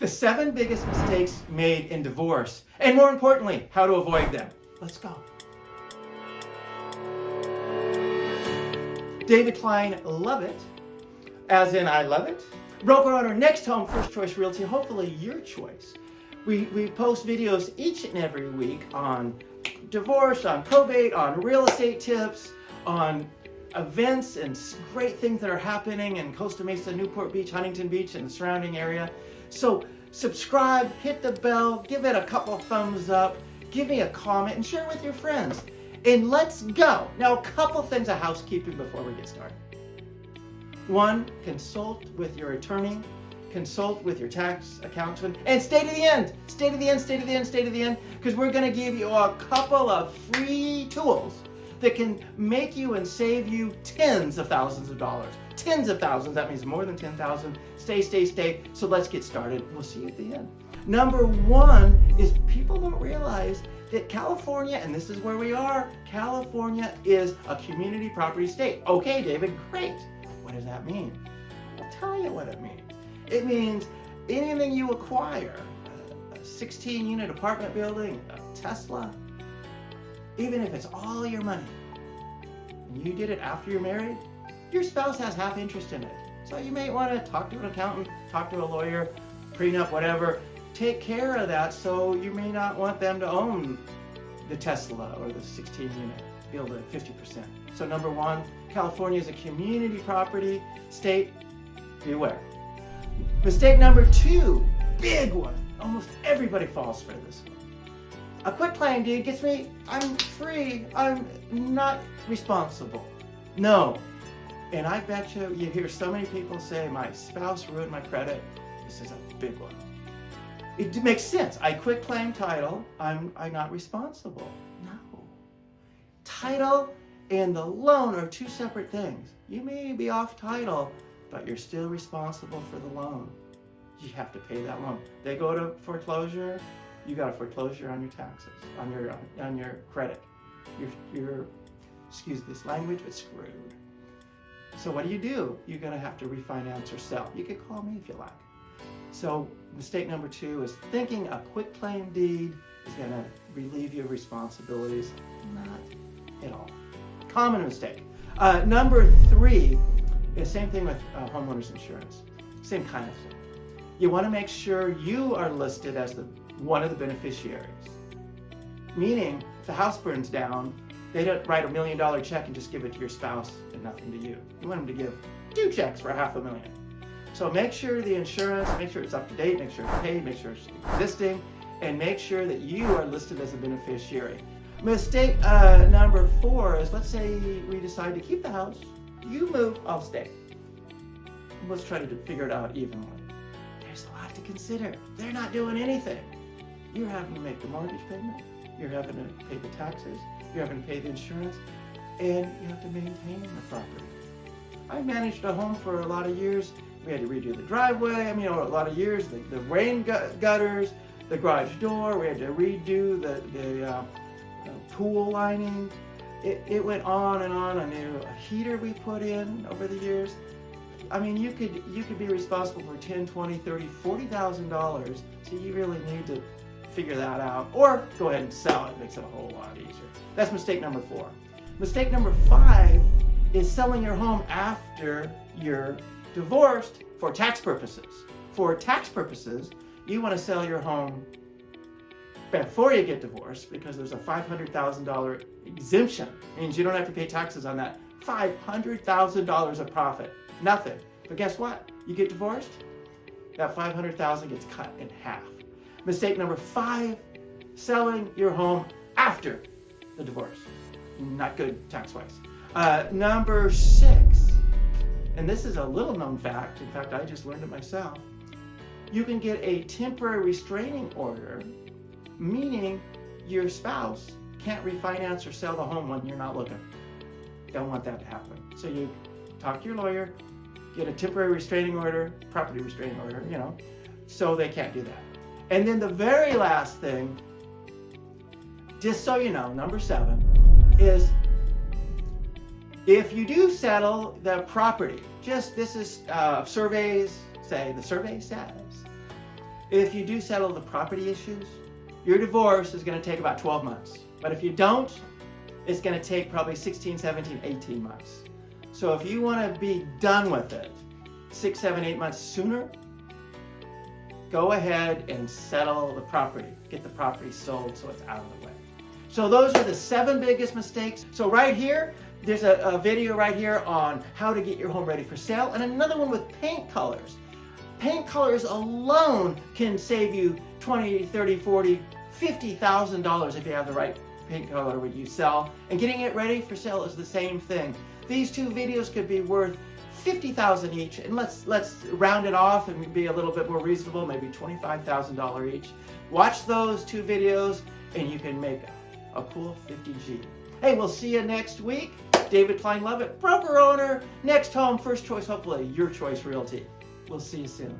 the seven biggest mistakes made in divorce, and more importantly, how to avoid them. Let's go. David Klein, love it, as in I love it. Broker on our next home, First Choice Realty, hopefully your choice. We, we post videos each and every week on divorce, on probate, on real estate tips, on events and great things that are happening in Costa Mesa, Newport Beach, Huntington Beach, and the surrounding area. So subscribe, hit the bell, give it a couple thumbs up, give me a comment, and share with your friends. And let's go. Now, a couple things of housekeeping before we get started. One, consult with your attorney, consult with your tax accountant, and stay to the end. Stay to the end, stay to the end, stay to the end, because we're going to give you a couple of free tools that can make you and save you tens of thousands of dollars. Tens of thousands, that means more than 10,000. Stay, stay, stay. So let's get started. We'll see you at the end. Number one is people don't realize that California, and this is where we are, California is a community property state. Okay, David, great. What does that mean? I'll tell you what it means. It means anything you acquire, a 16 unit apartment building, a Tesla, even if it's all your money, and you did it after you're married, your spouse has half interest in it. So you may want to talk to an accountant, talk to a lawyer, prenup, whatever. Take care of that so you may not want them to own the Tesla or the 16 unit, build at 50%. So number one, California is a community property state. Beware. Mistake number two, big one. Almost everybody falls for this one. A quit claim deed gets me, I'm free, I'm not responsible. No. And I bet you, you hear so many people say, my spouse ruined my credit. This is a big one. It makes sense. I quit claim title, I'm, I'm not responsible. No. Title and the loan are two separate things. You may be off title, but you're still responsible for the loan. You have to pay that loan. They go to foreclosure, you got a foreclosure on your taxes, on your on your credit. You're, you're excuse this language, but screwed. So what do you do? You're gonna have to refinance or sell. You can call me if you like. So mistake number two is thinking a quit claim deed is gonna relieve you of responsibilities. Not at all. Common mistake. Uh, number three is same thing with uh, homeowners insurance. Same kind of thing. You want to make sure you are listed as the one of the beneficiaries. Meaning, if the house burns down, they don't write a million dollar check and just give it to your spouse and nothing to you. You want them to give two checks for half a million. So make sure the insurance, make sure it's up to date, make sure it's paid, make sure it's existing, and make sure that you are listed as a beneficiary. Mistake uh, number four is let's say we decide to keep the house, you move, I'll stay. Let's try to figure it out evenly. There's a lot to consider. They're not doing anything. You're having to make the mortgage payment, you're having to pay the taxes, you're having to pay the insurance, and you have to maintain the property. I managed a home for a lot of years. We had to redo the driveway, I mean, a lot of years, the, the rain gutters, the garage door, we had to redo the, the, uh, the pool lining. It, it went on and on. Knew a heater we put in over the years. I mean, you could you could be responsible for 10, 20, 30, 40,000 dollars. So you really need to figure that out or go ahead and sell it. it makes it a whole lot easier. That's mistake number four. Mistake number five is selling your home after you're divorced for tax purposes. For tax purposes, you want to sell your home before you get divorced because there's a $500,000 exemption. Means you don't have to pay taxes on that $500,000 of profit. Nothing. But guess what? You get divorced, that 500,000 gets cut in half. Mistake number five, selling your home after the divorce. Not good tax-wise. Uh, number six, and this is a little known fact, in fact, I just learned it myself. You can get a temporary restraining order, meaning your spouse can't refinance or sell the home when you're not looking. Don't want that to happen. So you talk to your lawyer, get a temporary restraining order, property restraining order, you know, so they can't do that. And then the very last thing, just so you know, number seven, is if you do settle the property, just this is uh, surveys say, the survey says, if you do settle the property issues, your divorce is going to take about 12 months. But if you don't, it's going to take probably 16, 17, 18 months. So if you want to be done with it six, seven, eight months sooner, go ahead and settle the property. Get the property sold so it's out of the way. So those are the seven biggest mistakes. So right here, there's a, a, video right here on how to get your home ready for sale and another one with paint colors. Paint colors alone can save you 20, 30, 40, $50,000 if you have the right paint color when you sell. And getting it ready for sale is the same thing. These two videos could be worth 50,000 each and let's let's round it off and be a little bit more reasonable, maybe $25,000 each. Watch those two videos and you can make a, a cool 50G. Hey, we'll see you next week. David Klein Lovett, broker owner, next home, first choice, hopefully your choice realty. We'll see you soon.